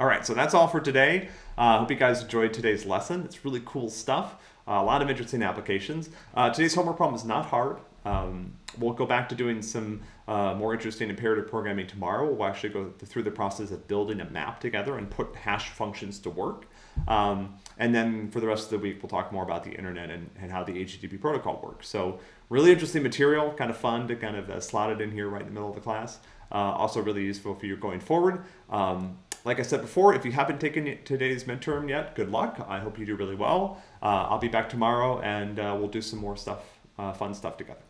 All right, so that's all for today. I uh, hope you guys enjoyed today's lesson. It's really cool stuff. Uh, a lot of interesting applications. Uh, today's homework problem is not hard. Um, we'll go back to doing some uh, more interesting imperative programming tomorrow. We'll actually go through the process of building a map together and put hash functions to work. Um, and then for the rest of the week, we'll talk more about the internet and, and how the HTTP protocol works. So really interesting material, kind of fun to kind of uh, slot it in here right in the middle of the class. Uh, also really useful for you going forward. Um, like I said before, if you haven't taken today's midterm yet, good luck. I hope you do really well. Uh, I'll be back tomorrow and uh, we'll do some more stuff, uh, fun stuff together.